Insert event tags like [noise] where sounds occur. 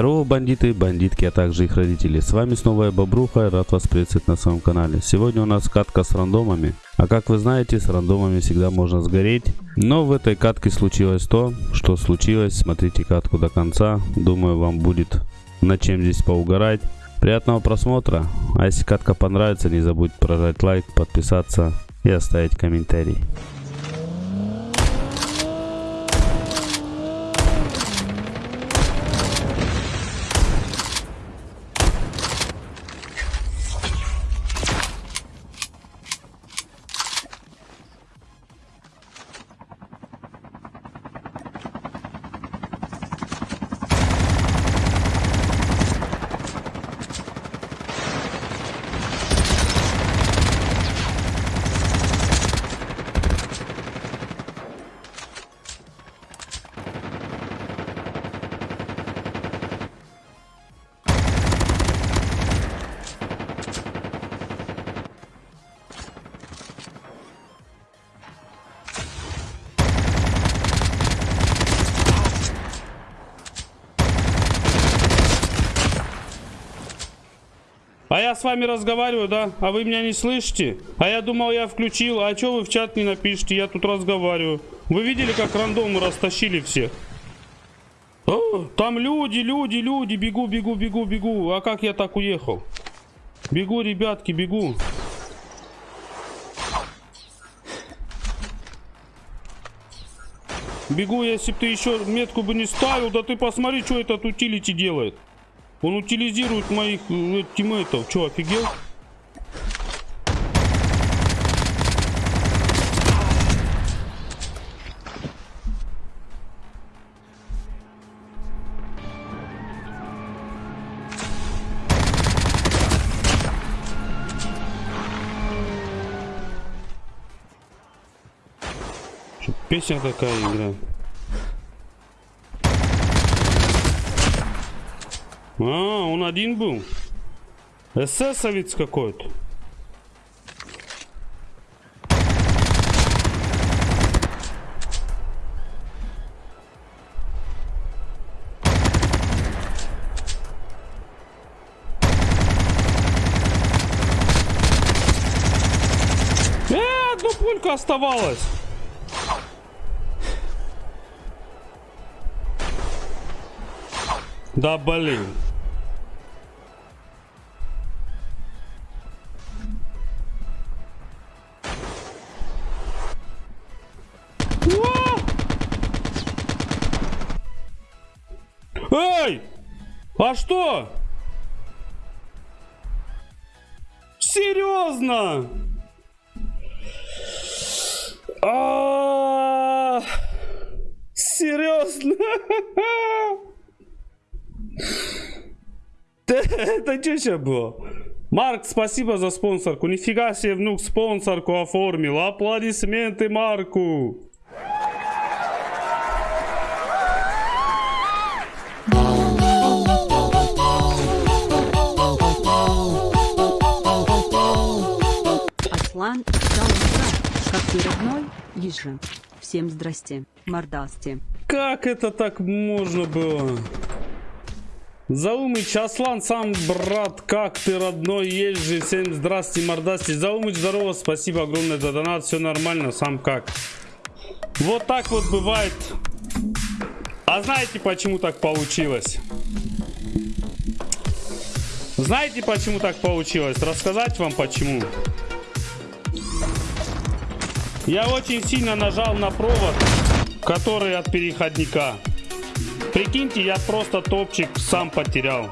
Здорово, бандиты, бандитки, а также их родители. С вами снова я Бобруха рад вас приветствовать на своем канале. Сегодня у нас катка с рандомами. А как вы знаете, с рандомами всегда можно сгореть. Но в этой катке случилось то, что случилось. Смотрите катку до конца. Думаю, вам будет над чем здесь поугарать. Приятного просмотра. А если катка понравится, не забудь прожать лайк, подписаться и оставить комментарий. А я с вами разговариваю, да? А вы меня не слышите? А я думал, я включил. А что вы в чат не напишите? Я тут разговариваю. Вы видели, как рандомы растащили всех? О, там люди, люди, люди. Бегу, бегу, бегу, бегу. А как я так уехал? Бегу, ребятки, бегу. Бегу, если бы ты еще метку бы не ставил, да ты посмотри, что этот утилити делает. Он утилизирует моих э, тиммейтов. Че, офигел? Песня такая играет? А, он один был. Эсэсовец какой-то. Э, одну пулька оставалась. Да блин. Эй! А что? Серьезно? А, Серьезно? [laughs] Это что сейчас было? Марк, спасибо за спонсорку. Нифига себе внук спонсорку оформил. Аплодисменты Марку. Ежи. Всем здрасте, мордасте. Как это так можно было? Заумыч, Аслан, сам брат, как ты, родной, есть же, всем здрасте, мордасти. Заумыч, здорово, спасибо огромное за донат, все нормально, сам как. Вот так вот бывает. А знаете, почему так получилось? Знаете, почему так получилось? Рассказать вам почему? Я очень сильно нажал на провод, который от переходника. Прикиньте, я просто топчик сам потерял.